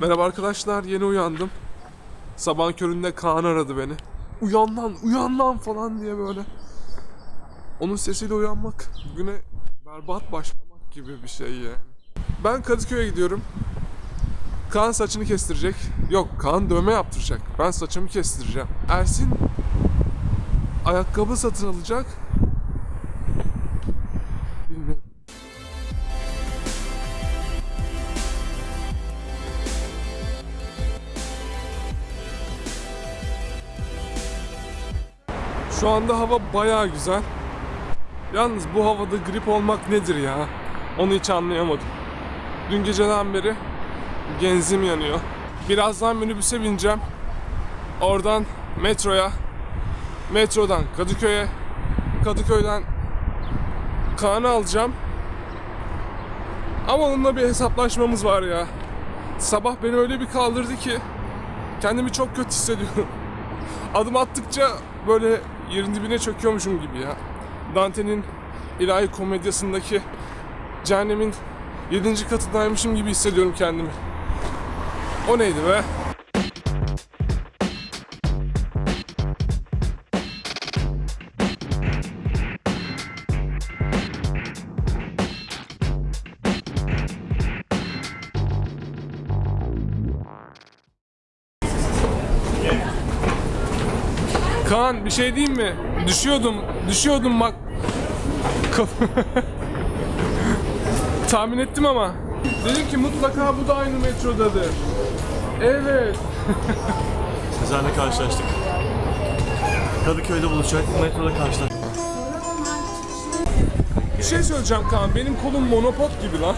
Merhaba arkadaşlar, yeni uyandım. Sabah köründe Kaan aradı beni. Uyan lan, uyan lan falan diye böyle. Onun sesiyle uyanmak güne berbat başlamak gibi bir şey yani. Ben Kadıköy'e gidiyorum. Kaan saçını kestirecek. Yok, Kaan dövme yaptıracak. Ben saçımı kestireceğim. Ersin ayakkabı satın alacak. Şu anda hava bayağı güzel. Yalnız bu havada grip olmak nedir ya? Onu hiç anlayamadım. Dün geceden beri genzim yanıyor. Birazdan minibüse bineceğim. Oradan metroya, metrodan Kadıköy'e, Kadıköy'den Kaan'ı alacağım. Ama onunla bir hesaplaşmamız var ya. Sabah beni öyle bir kaldırdı ki kendimi çok kötü hissediyorum. Adım attıkça böyle yerin dibine çöküyormuşum gibi ya. Dante'nin ilahi komedyasındaki cehennemin 7. katındaymışım gibi hissediyorum kendimi. O neydi be? Kaan bir şey diyeyim mi? Düşüyordum, düşüyordum bak. Tahmin ettim ama. Dedim ki mutlaka bu da aynı metrodadır. Evet. Sizlerle karşılaştık. Kadıköy'de buluşacaktık, metroda karşılaştık. Bir şey söyleyeceğim Kaan. Benim kolum monopod gibi lan.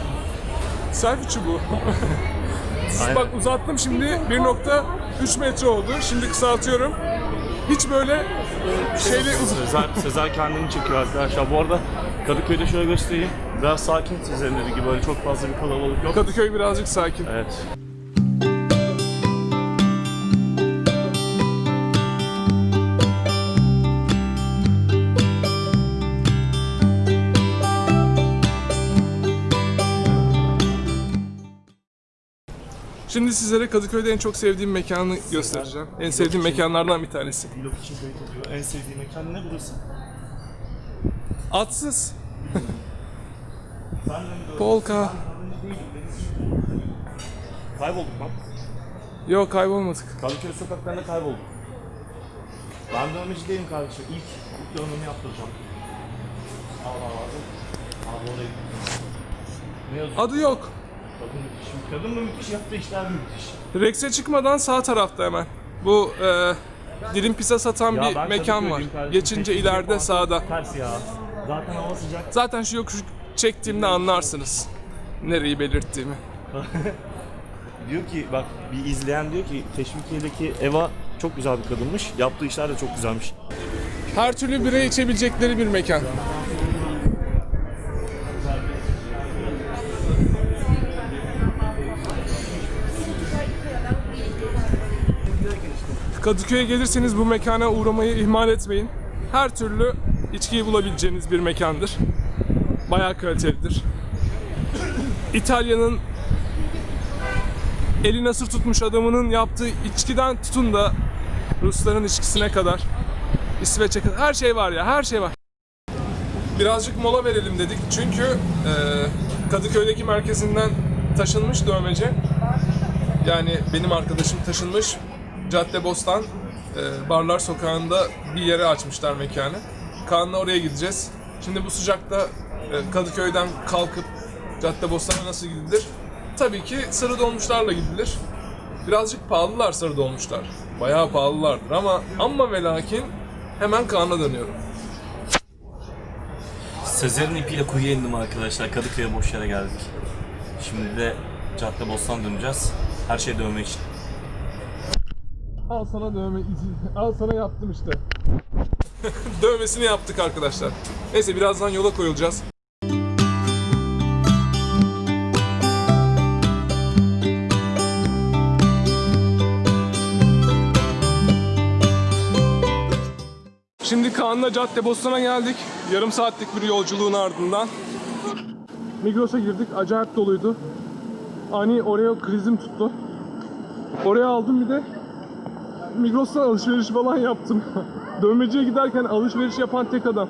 Selfie bu. Aynen. Bak uzattım şimdi 1.3 metre oldu. Şimdi kısaltıyorum. Hiç böyle şeyle uz- Sezer, Sezer kendini çekiyor arkadaşlar. Bu arada Kadıköy'de şöyle göstereyim. Biraz sakin dediği gibi böyle çok fazla bir kalabalık yok. Kadıköy birazcık sakin. Evet. Şimdi sizlere Kadıköy'de en çok sevdiğim mekanı göstereceğim. En sevdiğim mekanlardan bir tanesi. Vlog için kayıt oluyor. En sevdiğim mekan ne burası? Atsız. Ben de mi Polka. Kaybolduk lan. Yok kaybolmadık. Kadıköy sokaklarında kaybolduk. Ben dövmeci değilim kardeşim. İlk, ilk dövmemi yaptıracağım. Allah lazım. Abi oraya Ne yazıyor? Adı yok. Kadın müthiş. Kadın mı müthiş yaptığı işler mi müthiş? Rex'e çıkmadan sağ tarafta hemen. Bu e, dilim pizza satan Ya bir mekan var. Kardeşim. Geçince Tek ileride sağda. Ters ya. Zaten hava sıcak. Zaten şu yokuşu çektiğimde anlarsınız. Nereyi belirttiğimi. Diyor ki bak bir izleyen diyor ki Teşvikiye'deki Eva çok güzel bir kadınmış. Yaptığı işler de çok güzelmiş. Her türlü bira içebilecekleri bir mekan. Kadıköy'e gelirseniz bu mekana uğramayı ihmal etmeyin. Her türlü içkiyi bulabileceğiniz bir mekandır. Bayağı kalitelidir. İtalya'nın eli nasır tutmuş adamının yaptığı içkiden tutun da Rusların içkisine kadar İsveç'e kadar her şey var ya her şey var. Birazcık mola verelim dedik çünkü e, Kadıköy'deki merkezinden taşınmış dövmeci. Yani benim arkadaşım taşınmış Caddebostan e, Barlar Sokağı'nda bir yere açmışlar mekanı. Kaan'la oraya gideceğiz. Şimdi bu sıcakta e, Kadıköy'den kalkıp Caddebostan'a nasıl gidilir? Tabii ki sarı dolmuşlarla gidilir. Birazcık pahalılar sarı dolmuşlar. Bayağı pahalılardır ama ama ve lakin hemen Kaan'a dönüyorum. Sezer'in ipiyle kuyuya indim arkadaşlar. Kadıköy'e boş yere geldik. Şimdi de Cadde Bostan döneceğiz. Her şey dövme için. Al sana dövme izi. Al sana yaptım işte. Dövmesini yaptık arkadaşlar. Neyse birazdan yola koyulacağız. Şimdi Kaan'la Caddebostan'a geldik. Yarım saatlik bir yolculuğun ardından. Migros'a girdik. Acayip doluydu. Ani Oreo krizim tuttu. Oraya aldım bir de Migros'tan alışveriş falan yaptım. Dövmeciye giderken alışveriş yapan tek adam.